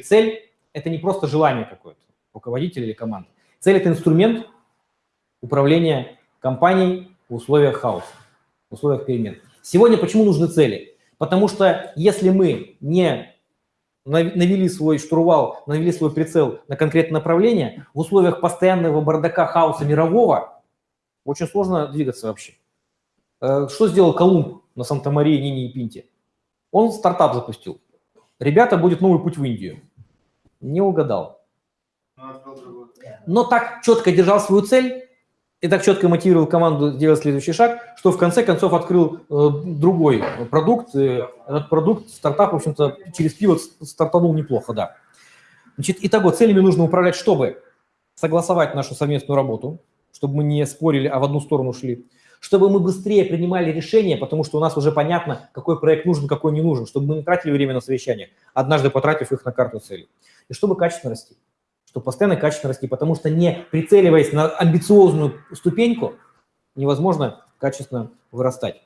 цель – это не просто желание какое-то руководителя или команды. Цель – это инструмент управления компанией в условиях хаоса, в условиях перемен. Сегодня почему нужны цели? Потому что если мы не навели свой штурвал, навели свой прицел на конкретное направление, в условиях постоянного бардака, хаоса мирового очень сложно двигаться вообще. Э, что сделал Колумб на Санта-Марии, Нине и Пинте? Он стартап запустил. Ребята, будет новый путь в Индию. Не угадал. Но так четко держал свою цель и так четко мотивировал команду делать следующий шаг, что в конце концов открыл э, другой продукт. Э, этот продукт, стартап, в общем-то, через пиво стартанул неплохо, да. Значит, итого, целями нужно управлять, чтобы согласовать нашу совместную работу, чтобы мы не спорили, а в одну сторону шли, чтобы мы быстрее принимали решения, потому что у нас уже понятно, какой проект нужен, какой не нужен, чтобы мы не тратили время на совещания, однажды потратив их на карту целей, и чтобы качественно расти чтобы постоянно качественно расти, потому что не прицеливаясь на амбициозную ступеньку, невозможно качественно вырастать.